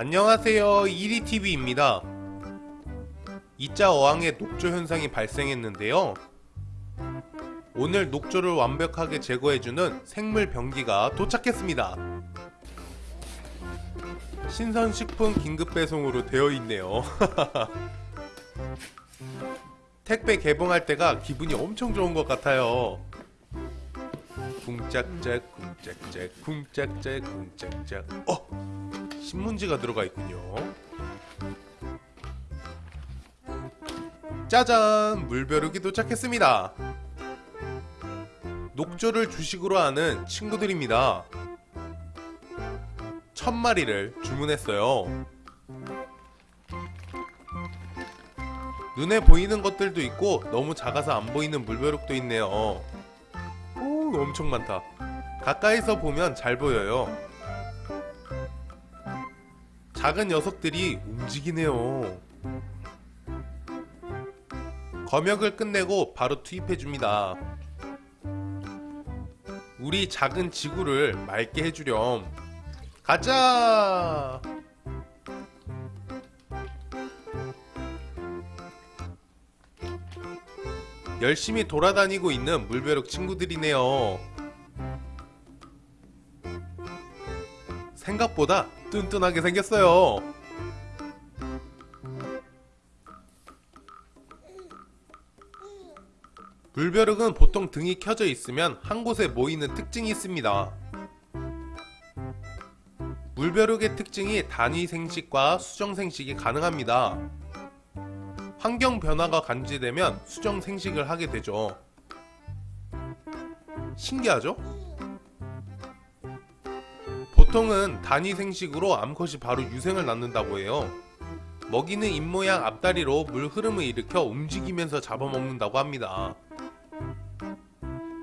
안녕하세요. 이리TV입니다. 이자 어항에 녹조 현상이 발생했는데요. 오늘 녹조를 완벽하게 제거해주는 생물 병기가 도착했습니다. 신선식품 긴급배송으로 되어 있네요. 택배 개봉할 때가 기분이 엄청 좋은 것 같아요. 쿵짝짝 쿵짝짝 쿵짝짝 쿵짝짝. 어! 신문지가 들어가 있군요. 짜잔! 물벼룩이 도착했습니다. 녹조를 주식으로 하는 친구들입니다. 천 마리를 주문했어요. 눈에 보이는 것들도 있고 너무 작아서 안 보이는 물벼룩도 있네요. 오 엄청 많다. 가까이서 보면 잘 보여요 작은 녀석들이 움직이네요. 검역을 끝내고 바로 투입해줍니다. 우리 작은 지구를 맑게 해주렴. 가자 열심히 돌아다니고 있는 물벼룩 친구들이네요. 생각보다 뚠뚠하게 생겼어요. 물벼룩은 보통 등이 켜져 있으면 한 곳에 모이는 특징이 있습니다. 물벼룩의 특징이 단위 생식과 수정 생식이 가능합니다. 환경 변화가 감지되면 수정 생식을 하게 되죠. 신기하죠? 보통은 단위 생식으로 암컷이 바로 유생을 낳는다고 해요. 먹이는 입모양 앞다리로 물 흐름을 일으켜 움직이면서 잡아먹는다고 합니다.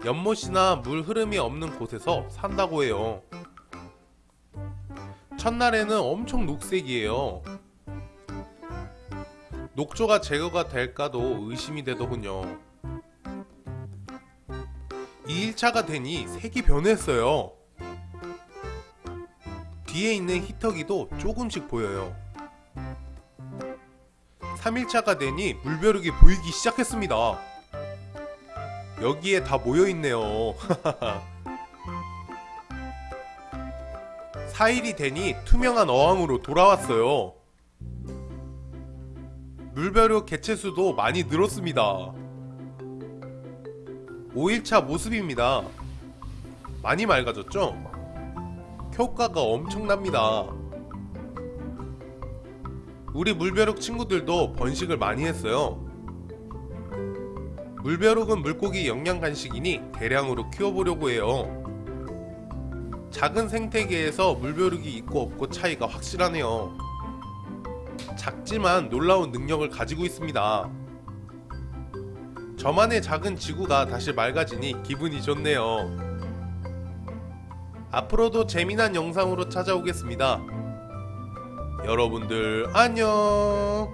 연못이나 물 흐름이 없는 곳에서 산다고 해요. 첫날에는 엄청 녹색이에요. 녹조가 제거가 될까도 의심이 되더군요. 2일차가 되니 색이 변했어요 뒤에 있는 히터기도 조금씩 보여요. 3일차가 되니 물벼룩이 보이기 시작했습니다. 여기에 다 모여있네요. 4일이 되니 투명한 어항으로 돌아왔어요. 물벼룩 개체수도 많이 늘었습니다. 5일차 모습입니다. 많이 맑아졌죠? 효과가 엄청납니다. 우리 물벼룩 친구들도 번식을 많이 했어요. 물벼룩은 물고기 영양 간식이니 대량으로 키워보려고 해요. 작은 생태계에서 물벼룩이 있고 없고 차이가 확실하네요. 작지만 놀라운 능력을 가지고 있습니다. 저만의 작은 지구가 다시 맑아지니 기분이 좋네요 앞으로도 재미난 영상으로 찾아오겠습니다. 여러분들 안녕